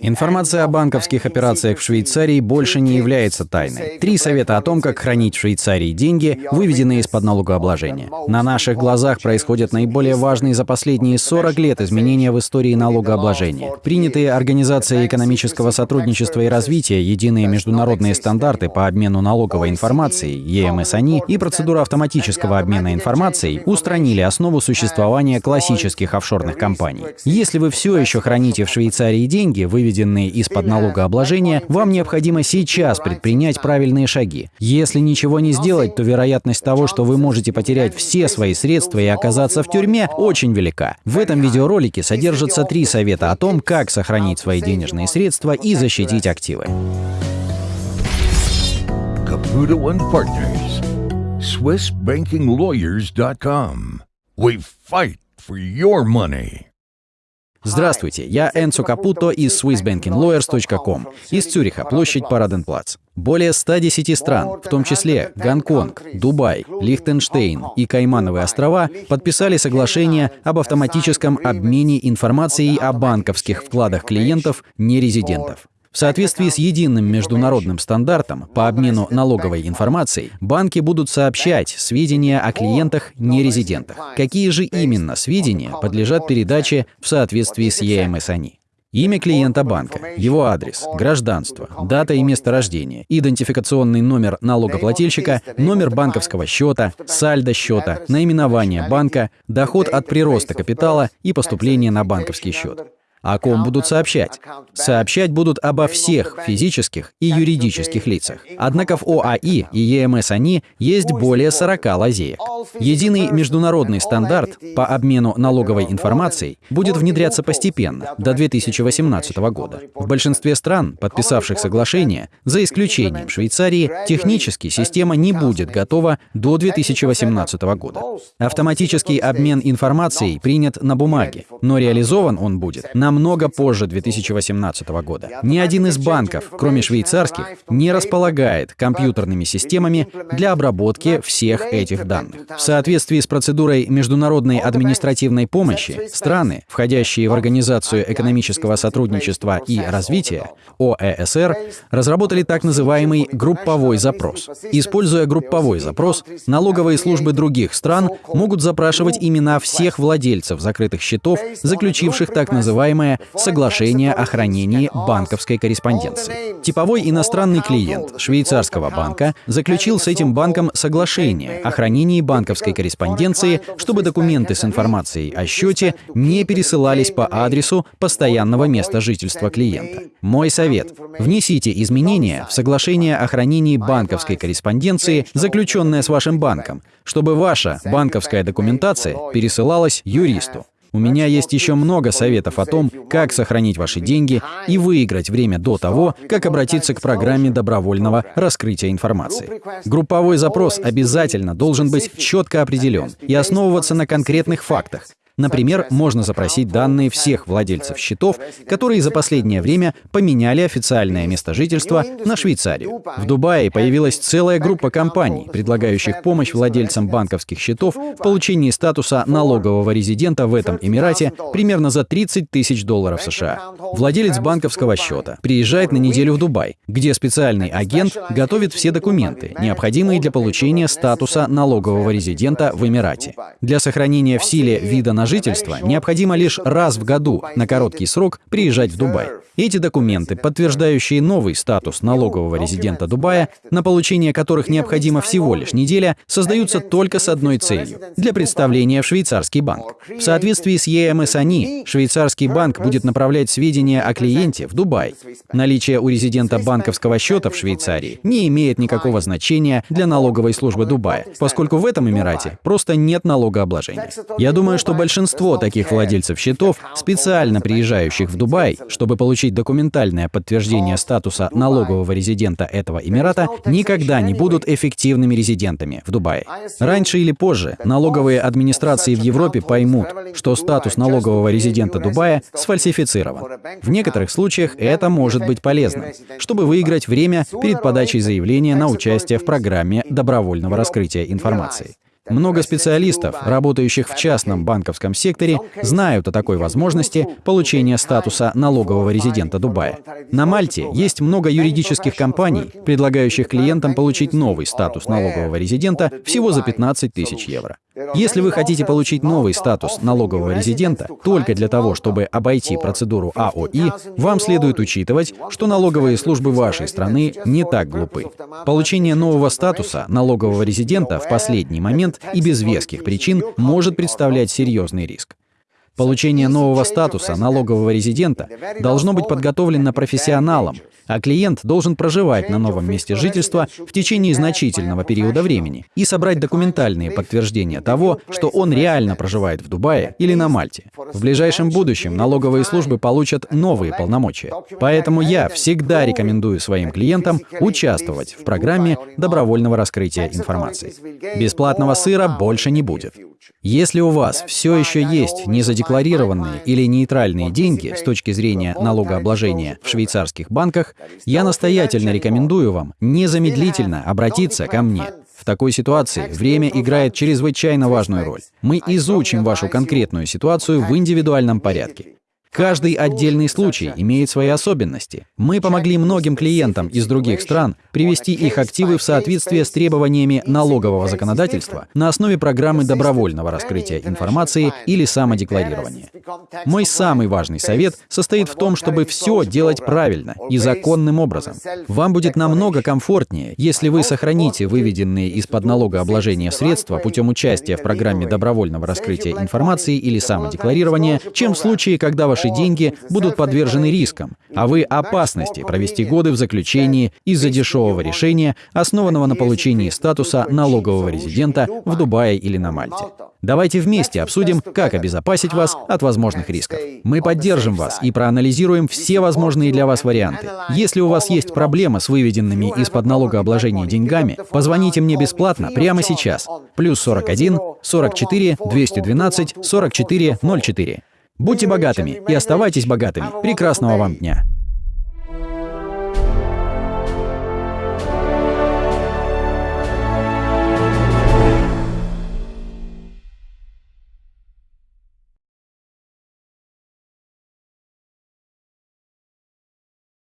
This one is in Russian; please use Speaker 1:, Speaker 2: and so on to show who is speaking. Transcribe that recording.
Speaker 1: Информация о банковских операциях в Швейцарии больше не является тайной. Три совета о том, как хранить в Швейцарии деньги, выведенные из-под налогообложения. На наших глазах происходят наиболее важные за последние 40 лет изменения в истории налогообложения. Принятые Организацией экономического сотрудничества и развития единые международные стандарты по обмену налоговой информацией, ЕМС-АНИ, и процедура автоматического обмена информацией устранили основу существования классических офшорных компаний. Если вы все еще храните в Швейцарии деньги, вы выведенные из-под налогообложения, вам необходимо сейчас предпринять правильные шаги. Если ничего не сделать, то вероятность того, что вы можете потерять все свои средства и оказаться в тюрьме, очень велика. В этом видеоролике содержатся три совета о том, как сохранить свои денежные средства и защитить активы.
Speaker 2: Caputo and Partners. SwissBankingLawyers.com. We fight for your money.
Speaker 1: Здравствуйте, я Энцо Капуто из SwissBankingLawyers.com из Цюриха, площадь Параденплац. Более 110 стран, в том числе Гонконг, Дубай, Лихтенштейн и Каймановые острова, подписали соглашение об автоматическом обмене информацией о банковских вкладах клиентов нерезидентов. В соответствии с единым международным стандартом по обмену налоговой информацией, банки будут сообщать сведения о клиентах нерезидентах. Какие же именно сведения подлежат передаче в соответствии с ЕМС-АНИ? Имя клиента банка, его адрес, гражданство, дата и место рождения, идентификационный номер налогоплательщика, номер банковского счета, сальдо счета, наименование банка, доход от прироста капитала и поступление на банковский счет. О ком будут сообщать? Сообщать будут обо всех физических и юридических лицах. Однако в ОАИ и ЕМС-АНИ есть более 40 лазеек. Единый международный стандарт по обмену налоговой информацией будет внедряться постепенно, до 2018 года. В большинстве стран, подписавших соглашение, за исключением Швейцарии, технически система не будет готова до 2018 года. Автоматический обмен информацией принят на бумаге, но реализован он будет на намного позже 2018 года. Ни один из банков, кроме швейцарских, не располагает компьютерными системами для обработки всех этих данных. В соответствии с процедурой международной административной помощи, страны, входящие в Организацию экономического сотрудничества и развития, ОЭСР, разработали так называемый групповой запрос. Используя групповой запрос, налоговые службы других стран могут запрашивать имена всех владельцев закрытых счетов, заключивших так называемое соглашение о хранении банковской корреспонденции. Типовой иностранный клиент швейцарского банка заключил с этим банком соглашение о хранении банковской корреспонденции, чтобы документы с информацией о счете не пересылались по адресу постоянного места жительства клиента. Мой совет – внесите изменения в соглашение о хранении банковской корреспонденции, заключенное с вашим банком, чтобы ваша банковская документация пересылалась юристу. У меня есть еще много советов о том, как сохранить ваши деньги и выиграть время до того, как обратиться к программе добровольного раскрытия информации. Групповой запрос обязательно должен быть четко определен и основываться на конкретных фактах, Например, можно запросить данные всех владельцев счетов, которые за последнее время поменяли официальное место жительства на Швейцарию. В Дубае появилась целая группа компаний, предлагающих помощь владельцам банковских счетов в получении статуса налогового резидента в этом Эмирате примерно за 30 тысяч долларов США. Владелец банковского счета приезжает на неделю в Дубай, где специальный агент готовит все документы, необходимые для получения статуса налогового резидента в Эмирате. Для сохранения в силе вида на жительства необходимо лишь раз в году на короткий срок приезжать в Дубай. Эти документы, подтверждающие новый статус налогового резидента Дубая, на получение которых необходимо всего лишь неделя, создаются только с одной целью – для представления в швейцарский банк. В соответствии с ЕМС-АНИ, швейцарский банк будет направлять сведения о клиенте в Дубай. Наличие у резидента банковского счета в Швейцарии не имеет никакого значения для налоговой службы Дубая, поскольку в этом Эмирате просто нет налогообложения. Я думаю, что большинство таких владельцев счетов, специально приезжающих в Дубай, чтобы получить документальное подтверждение статуса налогового резидента этого Эмирата, никогда не будут эффективными резидентами в Дубае. Раньше или позже налоговые администрации в Европе поймут, что статус налогового резидента Дубая сфальсифицирован. В некоторых случаях это может быть полезным, чтобы выиграть время перед подачей заявления на участие в программе добровольного раскрытия информации. Много специалистов, работающих в частном банковском секторе, знают о такой возможности получения статуса налогового резидента Дубая. На Мальте есть много юридических компаний, предлагающих клиентам получить новый статус налогового резидента всего за 15 тысяч евро. Если вы хотите получить новый статус налогового резидента только для того, чтобы обойти процедуру АОИ, вам следует учитывать, что налоговые службы вашей страны не так глупы. Получение нового статуса налогового резидента в последний момент и без веских причин может представлять серьезный риск. Получение нового статуса налогового резидента должно быть подготовлено профессионалом, а клиент должен проживать на новом месте жительства в течение значительного периода времени и собрать документальные подтверждения того, что он реально проживает в Дубае или на Мальте. В ближайшем будущем налоговые службы получат новые полномочия. Поэтому я всегда рекомендую своим клиентам участвовать в программе добровольного раскрытия информации. Бесплатного сыра больше не будет. Если у вас все еще есть незадекларированные или нейтральные деньги с точки зрения налогообложения в швейцарских банках, я настоятельно рекомендую вам незамедлительно обратиться ко мне. В такой ситуации время играет чрезвычайно важную роль. Мы изучим вашу конкретную ситуацию в индивидуальном порядке. Каждый отдельный случай имеет свои особенности. Мы помогли многим клиентам из других стран привести их активы в соответствие с требованиями налогового законодательства на основе программы добровольного раскрытия информации или самодекларирования. Мой самый важный совет состоит в том, чтобы все делать правильно и законным образом. Вам будет намного комфортнее, если вы сохраните выведенные из-под налогообложения средства путем участия в программе добровольного раскрытия информации или самодекларирования, чем в случае, когда ваш ваши деньги будут подвержены рискам, а вы опасности провести годы в заключении из-за дешевого решения, основанного на получении статуса налогового резидента в Дубае или на Мальте. Давайте вместе обсудим, как обезопасить вас от возможных рисков. Мы поддержим вас и проанализируем все возможные для вас варианты. Если у вас есть проблема с выведенными из-под налогообложения деньгами, позвоните мне бесплатно прямо сейчас. Плюс 41 44 212 44 04. Будьте богатыми и оставайтесь богатыми. Прекрасного вам дня!